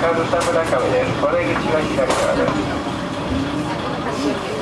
上村上です。これ口が左側です。